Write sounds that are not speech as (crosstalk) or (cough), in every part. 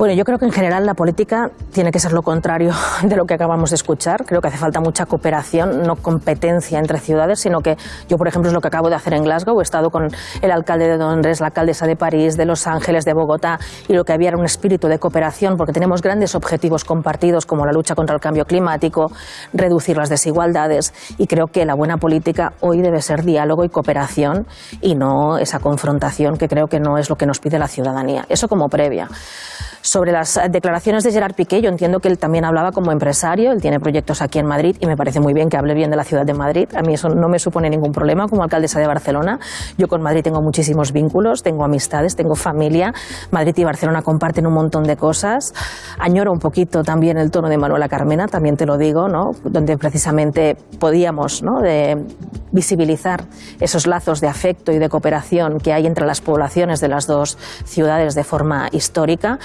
Bueno, yo creo que en general la política tiene que ser lo contrario (laughs) de lo que acabamos de escuchar. Creo que hace falta mucha cooperación, no competencia entre ciudades, sino que yo, por ejemplo, es lo que acabo de hacer en Glasgow. He estado con el alcalde de Londres, la alcaldesa de París, de Los Ángeles, de Bogotá, y lo que había era un espíritu de cooperación, porque tenemos grandes objetivos compartidos como la lucha contra el cambio climático, reducir las desigualdades, y creo que la buena política hoy debe ser diálogo y cooperación y no esa confrontación que creo que no es lo que nos pide la ciudadanía. Eso como previa. Sobre las declaraciones de Gerard Piqué, yo entiendo que él también hablaba como empresario, él tiene proyectos aquí en Madrid y me parece muy bien que hable bien de la ciudad de Madrid. A mí eso no me supone ningún problema como alcaldesa de Barcelona. Yo con Madrid tengo muchísimos vínculos, tengo amistades, tengo familia. Madrid y Barcelona comparten un montón de cosas. Añoro un poquito también el tono de Manuela Carmena, también te lo digo, ¿no? donde precisamente podíamos ¿no? de visibilizar esos lazos de afecto y de cooperación que hay entre las poblaciones de las dos ciudades de forma histórica.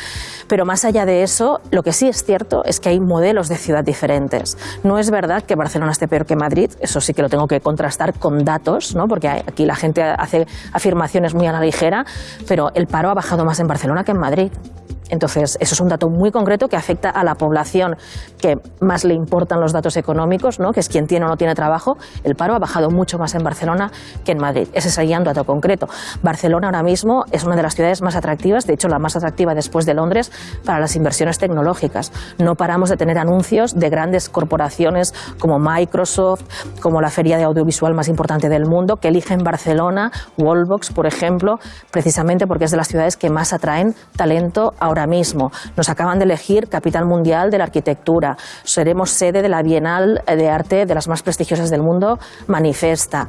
Pero más allá de eso, lo que sí es cierto es que hay modelos de ciudad diferentes. No es verdad que Barcelona esté peor que Madrid, eso sí que lo tengo que contrastar con datos, ¿no? porque aquí la gente hace afirmaciones muy a la ligera, pero el paro ha bajado más en Barcelona que en Madrid. Entonces, eso es un dato muy concreto que afecta a la población que más le importan los datos económicos, ¿no? que es quien tiene o no tiene trabajo. El paro ha bajado mucho más en Barcelona que en Madrid. Ese sería un dato concreto. Barcelona ahora mismo es una de las ciudades más atractivas, de hecho la más atractiva después de Londres, para las inversiones tecnológicas. No paramos de tener anuncios de grandes corporaciones como Microsoft, como la feria de audiovisual más importante del mundo, que eligen Barcelona, Wallbox, por ejemplo, precisamente porque es de las ciudades que más atraen talento ahora ahora mismo. Nos acaban de elegir capital mundial de la arquitectura. Seremos sede de la Bienal de Arte de las más prestigiosas del mundo, Manifesta.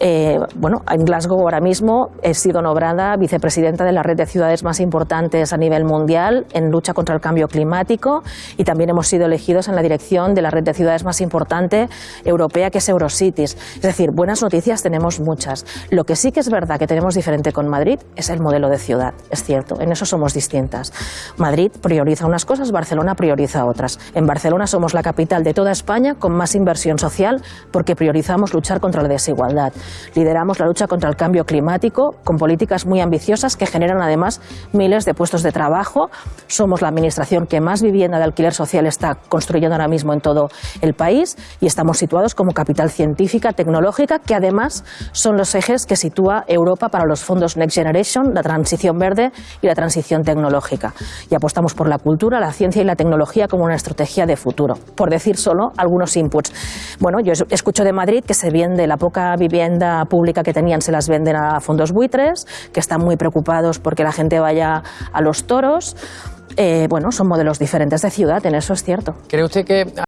Eh, bueno, en Glasgow ahora mismo he sido nombrada vicepresidenta de la red de ciudades más importantes a nivel mundial en lucha contra el cambio climático y también hemos sido elegidos en la dirección de la red de ciudades más importante europea que es Eurocities. Es decir, buenas noticias tenemos muchas. Lo que sí que es verdad que tenemos diferente con Madrid es el modelo de ciudad, es cierto, en eso somos distintas. Madrid prioriza unas cosas, Barcelona prioriza otras. En Barcelona somos la capital de toda España con más inversión social porque priorizamos luchar contra la desigualdad. Lideramos la lucha contra el cambio climático con políticas muy ambiciosas que generan además miles de puestos de trabajo. Somos la administración que más vivienda de alquiler social está construyendo ahora mismo en todo el país y estamos situados como capital científica, tecnológica, que además son los ejes que sitúa Europa para los fondos Next Generation, la transición verde y la transición tecnológica y apostamos por la cultura, la ciencia y la tecnología como una estrategia de futuro. Por decir solo algunos inputs. Bueno, yo escucho de Madrid que se vende la poca vivienda pública que tenían, se las venden a fondos buitres, que están muy preocupados porque la gente vaya a los toros. Eh, bueno, son modelos diferentes de ciudad, en eso es cierto. ¿Cree usted que